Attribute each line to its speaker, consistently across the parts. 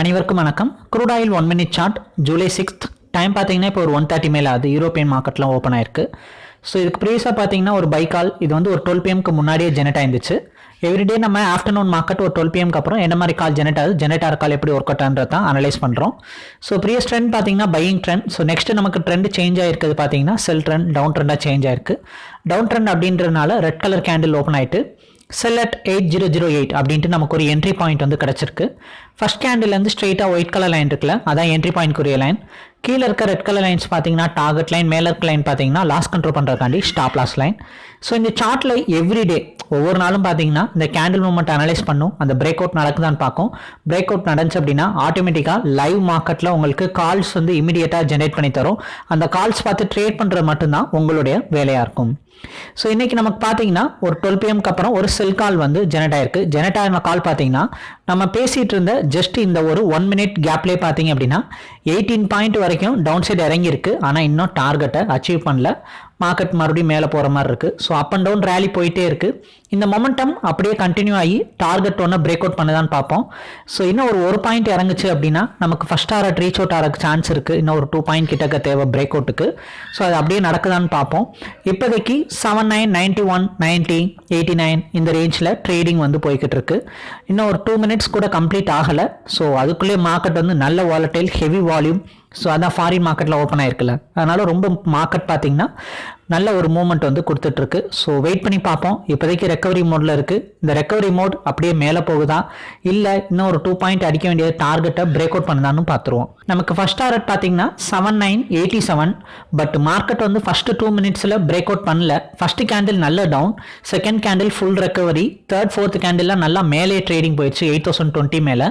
Speaker 1: அனைவருக்கும் வணக்கம். Crude oil one minute chart July sixth time பார்த்தீங்கன்னா இப்போ ஒரு ஒன் தேர்ட்டி மேலே ஆகுது யூரோப்பியன் மார்க்கெட்லாம் ஓப்பன் ஆயிருக்கு. ஸோ இதுக்கு ப்ரீவியஸாக பார்த்தீங்கன்னா ஒரு பைக்கால் இது வந்து ஒரு டுவெல் பிஎம்க்கு முன்னாடியே ஜெனரேட் ஆயிருந்துச்சு. எவ்ரிடே நம்ம ஆஃப்டர்நூன் மார்க்கெட் ஒரு டுவெல் பிஎம்க்கு அப்புறம் என்ன மாதிரி கால் ஜெனரேட் ஆகுது ஜெனரேட் ஆகிற கால் எப்படி ஒர்க் அவுட்ன்றது தான் அனலைஸ் பண்ணுறோம் ஸோ ப்ரீவியஸ் ட்ரெண்ட் பார்த்தீங்கன்னா பையிங் ட்ரெண்ட் ஸோ நெக்ஸ்ட் நமக்கு ட்ரெண்ட் சேஞ்ச் ஆயிருக்குது பார்த்தீங்கன்னா செல் ட்ரெண்ட் டவுன் ட்ரெண்டாக சேஞ்ச் ஆயிருக்கு. டவுன் ட்ரெண்ட் அப்படின்றதுனால ரெட் கலர் கேண்டில் ஓப்பன் ஆயிட்டு sell at eight zero zero eight அப்படின்ட்டு நமக்கு ஒரு என்ட்ரி பாயிண்ட் வந்து கிடச்சிருக்கு. ஃபர்ஸ்ட் கேண்டில்லேருந்து ஸ்ட்ரெயிட்டாக ஒயிட் கலர் லைன் இருக்குல்ல அதான் என்ட்ரி பாயிண்ட்க்குரிய லைன் கீழே இருக்க ரெட் கலர் லைன்ஸ் பார்த்தீங்கன்னா டார்கெட் லைன் மேலே இருக்க லைன் பார்த்தீங்கன்னா லாஸ் கண்ட்ரோல் பண்ணுறதுக்காண்டி ஸ்டாப் லாஸ் லைன் ஸோ இந்த சார்ட்டில் எவ்ரிடே ஒவ்வொரு நாளும் பார்த்தீங்கன்னா இந்த கேண்டில் மூமெண்ட் அனலைஸ் பண்ணும். அந்த பிரேக் அவுட் நடக்குதான்னு பார்க்கும். பிரேக் அவுட் நடந்துச்சு அப்படின்னா ஆட்டோமேட்டிக்காக லைவ் மார்க்கெட்டில் உங்களுக்கு கால்ஸ் வந்து இமீடியட்டாக ஜென்ரேட் பண்ணி தரும். அந்த கால்ஸ் பார்த்து ட்ரேட் பண்ணுறது மட்டும்தான் உங்களுடைய வேலையாக இருக்கும். ஸோ இன்றைக்கி நமக்கு பார்த்தீங்கன்னா ஒரு டுவெல் பிஎம்க்கு அப்புறம் ஒரு செல் கால் வந்து ஜெனரேட் ஆயிருக்கு. ஜெனரேட் ஆன கால் பார்த்தீங்கன்னா நம்ம பேசிகிட்டு இருந்த ஜஸ்ட் இந்த ஒரு ஒன் மினிட் கேப்லேயே பார்த்தீங்க அப்படின்னா எயிட்டீன் பாயிண்ட் வரைக்கும் டவுன் சைடு இறங்கியிருக்கு. ஆனால் இன்னும் டார்கெட்டை அச்சீவ் பண்ணல. மார்க்கெட் மறுபடியும் மேலே போகிற மாதிரி இருக்குது so up and down rally போயிட்டே இருக்குது இந்த மொமெண்டம் அப்படியே கண்டினியூ ஆகி டார்கெட் ஒன்று பிரேக் அவுட் பண்ணுதான்னு பார்ப்போம். ஸோ இன்னும் ஒரு ஒரு பாயிண்ட் இறங்குச்சு அப்படின்னா நமக்கு ஃபஸ்ட் டாரட் ரீச் அவுட் ஆகிற சான்ஸ் இருக்குது இன்னும் ஒரு டூ பாயிண்ட் கிட்டக்க தேவை பிரேக் அவுட்டுக்கு ஸோ அது அப்படியே நடக்குதான்னு பார்ப்போம். இப்போதைக்கு seven nine ninety one ninety eighty nine இந்த ரேஞ்சில் ட்ரேடிங் வந்து போய்கிட்டு இருக்கு. இன்னும் ஒரு டூ மினிட்ஸ் கூட கம்ப்ளீட் ஆகலை. ஸோ அதுக்குள்ளேயே மார்க்கெட் வந்து நல்ல வாலட்டைல் ஹெவி வால்யூம் ஸோ அதான் ஃபாரின் மார்க்கெட்டில் ஓப்பன் ஆயிருக்குல்ல. அதனால ரொம்ப மார்க்கெட் பார்த்தீங்கன்னா நல்ல ஒரு மூமெண்ட் வந்து கொடுத்துட்ருக்கு. ஸோ வெயிட் பண்ணி பார்ப்போம். இப்போதைக்கு ரெக்கவரி மோடில் இருக்குது இந்த ரெக்கவரி மோட் அப்படியே மேலே போகுதா? இல்லை இன்னும் ஒரு டூ பாயிண்ட் அடிக்க வேண்டிய டார்கெட்டை பிரேக் அவுட் பண்ணுதான்னு பார்த்துருவோம். நமக்கு ஃபஸ்ட் டார்கெட் பார்த்தீங்கன்னா seven nine eighty seven but market வந்து ஃபஸ்ட்டு டூ மினிட்ஸில் பிரேக் அவுட் பண்ணல. ஃபஸ்ட்டு கேண்டில் நல்ல down second candle full recovery third fourth கேண்டில்லாம் நல்லா மேலே ட்ரேடிங் போயிடுச்சு எயிட் தௌசண்ட் டுவெண்ட்டி மேலே.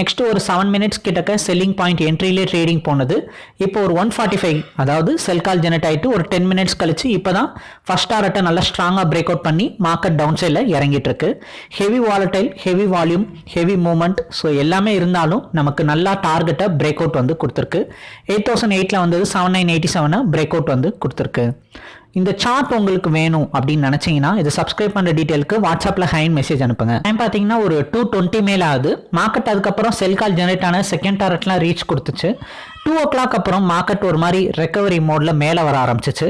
Speaker 1: நெக்ஸ்ட் ஒரு செவன் மினிட்ஸ் கிட்டக்க செல்லிங் பாயிண்ட் என்ட்ரிலே ட்ரேடிங் போனது. இப்போ ஒரு ஒன் ஃபார்ட்டி ஃபைவ் அதாவது செல் கால் ஜெனரேட் ஆகிட்டு ஒரு டென் மினிட்ஸ் கழிச்சு இப்போ தான் ஃபர்ஸ்ட் டாரட்டை நல்லா ஸ்ட்ராங்காக பிரேக் அவுட் பண்ணி மார்க்கெட் டவுன் சைடில் இறங்கிட்டு இருக்கு heavy volatile heavy volume heavy moment so எல்லாமே இருந்தாலும் நமக்கு நல்லா டார்கெட்டை பிரேக் அவுட் வந்து கொடுத்துருக்கு. எயிட் தௌசண்ட் எயிட்டில் வந்தது செவன் நைன் எயிட்டி செவனை பிரேக் அவுட் வந்து கொடுத்துருக்கு. இந்த சார்ட் உங்களுக்கு வேணும் அப்படின்னு நினச்சிங்கன்னா இது சப்ஸ்கிரைப் பண்ணுற டீட்டெயிலுக்கு வாட்ஸ்அப்பில் ஹைன் மெசேஜ் அனுப்புங்க. டைம் பார்த்தீங்கன்னா ஒரு டூ டுவெண்ட்டி மேலே ஆகுது. மார்க்கெட் அதுக்கப்புறம் செல் கால் ஜெனரேட் ஆன செகண்ட் டாரட்லாம் ரீச் கொடுத்துச்சு. டூ ஓ கிளாக் அப்புறம் மார்க்கெட் ஒரு மாதிரி ரெக்கவரி மோடில் மேலே வர ஆரம்பிச்சிச்சு.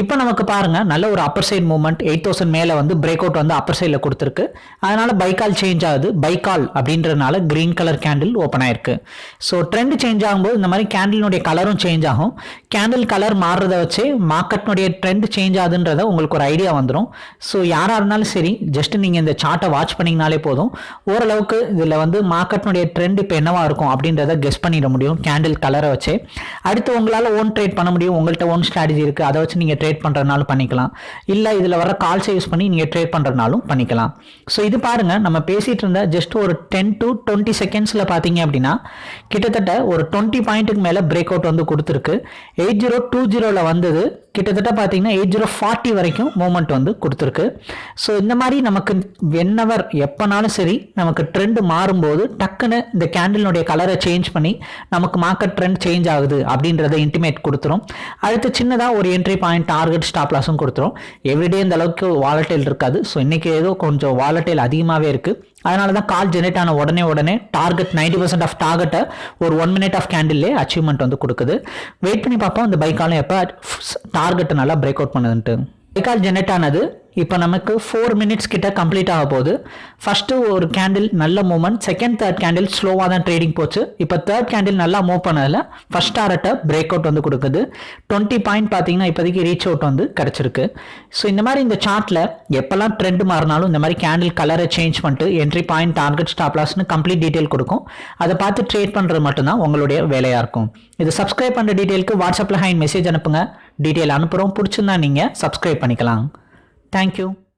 Speaker 1: இப்போ நமக்கு பாருங்கள் நல்ல ஒரு upper side movement eight thousand மேலே வந்து பிரேக் அவுட் வந்து அப்பர் சைடில் கொடுத்துருக்கு. அதனால பைக்கால் சேஞ்ச் ஆகுது. பைக்கால் அப்படின்றனால கிரீன் கலர் கேண்டில் ஓப்பன் ஆயிருக்கு. ஸோ ட்ரெண்ட் சேஞ்ச் ஆகும்போது இந்த மாதிரி கேண்டிலுடைய கலரும் சேஞ்ச் ஆகும். கேண்டில் கலர் மாறுறத வச்சு மார்க்கெட்னுடைய ட்ரெண்ட் சேஞ்ச் ஆகுதுன்றத உங்களுக்கு ஒரு ஐடியா வந்துடும் ஸோ யாராக இருந்தாலும் சரி ஜஸ்ட் நீங்கள் இந்த சார்ட்டை வாட்ச் பண்ணிங்கனாலே போதும். ஓரளவுக்கு இதில் வந்து மார்க்கெட்னுடைய ட்ரெண்ட் இப்போ என்னவா இருக்கும் அப்படின்றத கெஸ் பண்ணிட முடியும் கேண்டில் கலரை வச்சு. அடுத்து உங்களால் ஓன் ட்ரேட் பண்ண முடியும் உங்கள்கிட்ட ஓன் ஸ்ட்ராட்டஜி இருக்குது அதை வச்சு நீங்கள் ட்ரேட் பண்ணுறதுனாலும் பண்ணிக்கலாம். இல்லை இதில் வர கால்ஸை யூஸ் பண்ணி நீங்கள் ட்ரேட் பண்ணுறதுனாலும் பண்ணிக்கலாம். ஸோ இது பாருங்கள் நம்ம பேசிகிட்டு இருந்த ஜஸ்ட் ஒரு டென் டு டுவெண்ட்டி செகண்ட்ஸில் பார்த்தீங்க அப்படின்னா கிட்டத்தட்ட ஒரு டுவெண்ட்டி பாயிண்ட்டுக்கு மேலே பிரேக் அவுட் வந்து கொடுத்துருக்கு. எயிட் ஜீரோ டூ ஜீரோவில் வந்தது கிட்டத்தட்ட பார்த்தீங்கன்னா எயிட் ஜீரோ ஃபார்ட்டி வரைக்கும் மூமெண்ட் வந்து கொடுத்துருக்கு. ஸோ இந்த மாதிரி நமக்கு வென்னவர் எப்போனாலும் சரி நமக்கு ட்ரெண்ட் மாறும்போது டக்குன்னு இந்த கேண்டிலுடைய கலரை சேஞ்ச் பண்ணி நமக்கு மார்க்கெட் ட்ரெண்ட் சேஞ்ச் ஆகுது அப்படின்றத இன்டிமேட் கொடுத்துரும். அடுத்து சின்னதாக ஒரு என்ட்ரி பாயிண்ட் டார்கெட் ஸ்டாப் லாஸும் கொடுத்துரும். எவ்ரிடே இந்த அளவுக்கு வாலட்டைல் இருக்காது. ஸோ இன்றைக்கி ஏதோ கொஞ்சம் வாலட்டைல் அதிகமாகவே இருக்குது அதனால தான் கால் ஜெனரேட் ஆன உடனே உடனே டார்கெட் நைன்டி பர்சன்ட் ஆஃப் டார்கெட்டை ஒரு ஒன் மினிட் ஆஃப் கேண்டில்லே அச்சீவ்மெண்ட் வந்து கொடுக்குது. வெயிட் பண்ணி பார்ப்போம். இந்த பைக்காலும் எப்போ டார்கெட்டை நல்லா பிரேக் அவுட் பண்ணுதுன்ட்டு. பைக்கால் ஜெனரேட் ஆனது. இப்போ நமக்கு ஃபோர் மினிட்ஸ் கிட்ட கம்ப்ளீட் ஆக போகுது. ஃபஸ்ட்டு ஒரு கேண்டில் நல்ல மூவ்மெண்ட் செகண்ட் தேர்ட் கேண்டில் ஸ்லோவாக தான் ட்ரேடிங் போச்சு. இப்போ தேர்ட் கேண்டில் நல்லா மூவ் பண்ணதில் ஃபஸ்ட் டாரட்டை பிரேக் அவுட் வந்து கொடுக்குது. டுவெண்ட்டி பாயிண்ட் பார்த்தீங்கன்னா இப்போதைக்கு ரீச் அவுட் வந்து கிடச்சிருக்கு. ஸோ இந்த மாதிரி இந்த சார்ட்டில் எப்போல்லாம் ட்ரெண்ட் மாறினாலும் இந்த மாதிரி கேண்டில் கலரை சேஞ்ச் பண்ணிட்டு என்ட்ரி பாயிண்ட் டார்கெட் ஸ்டாப் லாஸ்னு கம்ப்ளீட் டீட்டெயில் கொடுக்கும். அதை பார்த்து ட்ரேட் பண்ணுறது மட்டும்தான் உங்களுடைய வேலையாக இருக்கும். இது சப்ஸ்கிரைப் பண்ணுற டீட்டெயிலுக்கு வாட்ஸ்அப்பில் ஹைன் மெசேஜ் அனுப்புங்க. டீட்டெயில் அனுப்புகிறோம் பிடிச்சிருந்தா நீங்கள் சப்ஸ்கிரைப் பண்ணிக்கலாம் தேங்க்யூ.